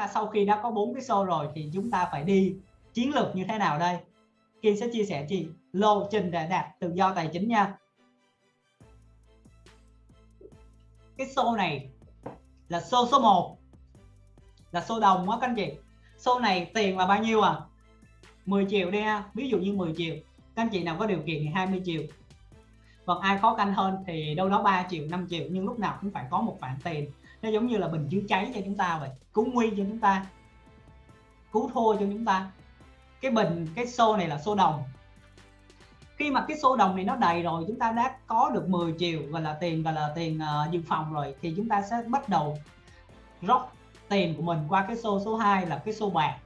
ta sau khi đã có bốn cái show rồi thì chúng ta phải đi chiến lược như thế nào đây? Kim sẽ chia sẻ chị. Lộ trình để đạt tự do tài chính nha. Cái show này là show số 1 là show đồng á các anh chị. Show này tiền là bao nhiêu à? 10 triệu đi ha. Ví dụ như 10 triệu, các anh chị nào có điều kiện thì 20 triệu. Còn ai khó khăn hơn thì đâu đó 3 triệu 5 triệu, nhưng lúc nào cũng phải có một khoản tiền nó giống như là bình chữa cháy cho chúng ta vậy. Cứu nguy cho chúng ta. Cứu thua cho chúng ta. Cái bình cái xô này là xô đồng. Khi mà cái xô đồng này nó đầy rồi chúng ta đã có được 10 triệu gọi là tiền gọi là tiền uh, dự phòng rồi thì chúng ta sẽ bắt đầu rót tiền của mình qua cái xô số 2 là cái xô bạc.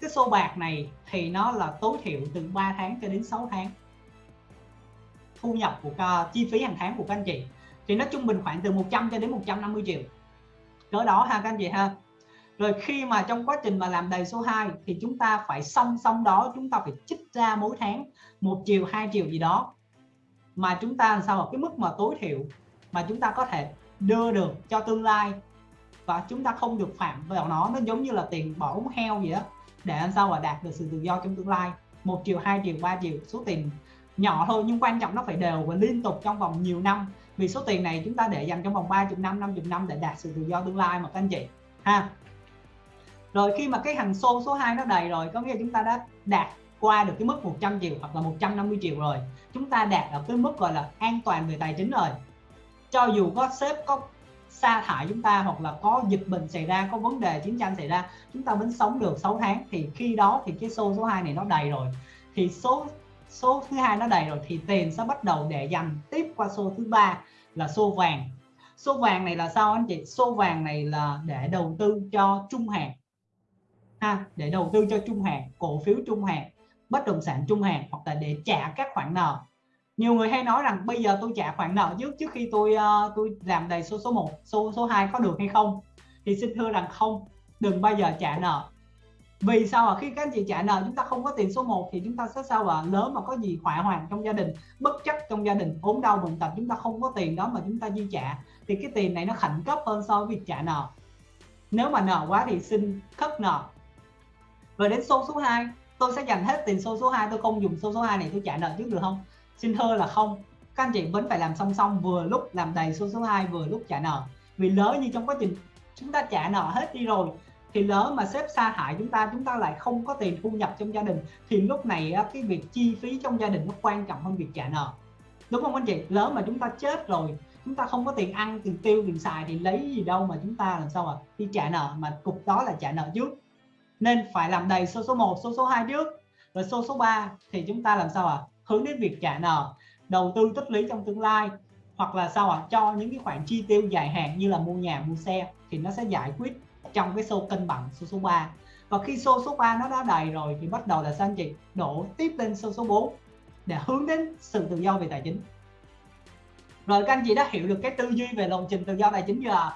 Cái xô bạc này thì nó là tối thiểu từ 3 tháng cho đến 6 tháng thu nhập của uh, chi phí hàng tháng của các anh chị thì nó trung bình khoảng từ 100 cho đến 150 triệu. Cỡ đó ha, các anh chị ha. Rồi khi mà trong quá trình mà làm đầy số 2 thì chúng ta phải song song đó, chúng ta phải trích ra mỗi tháng một triệu, hai triệu gì đó. Mà chúng ta làm sao ở cái mức mà tối thiểu mà chúng ta có thể đưa được cho tương lai và chúng ta không được phạm vào nó nó giống như là tiền bỏ ống heo vậy. đó để làm sao mà đạt được sự tự do trong tương lai, một triệu, hai triệu, ba triệu, số tiền nhỏ thôi. Nhưng quan trọng nó phải đều và liên tục trong vòng nhiều năm vì số tiền này chúng ta để dành trong vòng 30 năm 50 năm để đạt sự tự do tương lai mà, các anh chị. Ha. Rồi khi mà cái hàng xô số 2 nó đầy rồi, có nghĩa là chúng ta đã đạt qua được cái mức 100 triệu hoặc là 150 triệu rồi. Chúng ta đạt ở cái mức gọi là an toàn về tài chính rồi. Cho dù có sếp có sa thải chúng ta hoặc là có dịch bệnh xảy ra, có vấn đề chiến tranh xảy ra, chúng ta vẫn sống được 6 tháng. Thì khi đó thì cái xô số 2 này nó đầy rồi. Thì số số thứ hai nó đầy rồi thì tiền sẽ bắt đầu để dành tiếp qua số thứ ba là xô vàng. Số vàng này là sao anh chị? Số vàng này là để đầu tư cho trung hạn. Ha để đầu tư cho trung hạn cổ phiếu trung hạn bất động sản trung hạn hoặc là để trả các khoản nợ. Nhiều người hay nói rằng bây giờ tôi trả khoản nợ trước trước khi tôi uh, tôi làm đầy số số 1 số số 2 có được hay không? Thì xin thưa rằng không đừng bao giờ trả nợ vì sao à khi các anh chị trả nợ chúng ta không có tiền số 1 thì chúng ta sẽ sao à lớn mà có gì hỏa hoạn trong gia đình, bất chấp trong gia đình, ốm đau bệnh tật chúng ta không có tiền đó mà chúng ta chi trả. Thì cái tiền này nó khẩn cấp hơn so với việc trả nợ. Nếu mà nợ quá thì xin khất nợ. Rồi đến số số 2 tôi sẽ dành hết tiền số số 2 tôi không dùng số số 2 này tôi trả nợ trước được không? Xin thưa là không. Các anh chị vẫn phải làm song song, vừa lúc làm đầy số số 2 vừa lúc trả nợ. Vì lỡ như trong quá trình chúng ta trả nợ hết đi rồi thì lỡ mà sếp sa hại chúng ta chúng ta lại không có tiền thu nhập trong gia đình, thì lúc này cái việc chi phí trong gia đình nó quan trọng hơn việc trả nợ đúng không anh chị lỡ mà chúng ta chết rồi, chúng ta không có tiền ăn, tiền tiêu, tiền xài thì lấy gì đâu mà chúng ta làm sao mà đi trả nợ, mà cục đó là trả nợ trước nên phải làm đầy số số 1 số số 2 trước, rồi số số 3 thì chúng ta làm sao ạ à? hướng đến việc trả nợ, đầu tư tích lũy trong tương lai, hoặc là sao ạ à? cho những cái khoản chi tiêu dài hạn như là mua nhà, mua xe thì nó sẽ giải quyết trong cái xô cân bằng số số 3 và khi số số 3 nó đã đầy rồi thì bắt đầu là sao anh chị? Đổ tiếp lên số số 4 để hướng đến sự tự do về tài chính. Rồi các anh chị đã hiểu được cái tư duy về lộ trình tự do tài chính chưa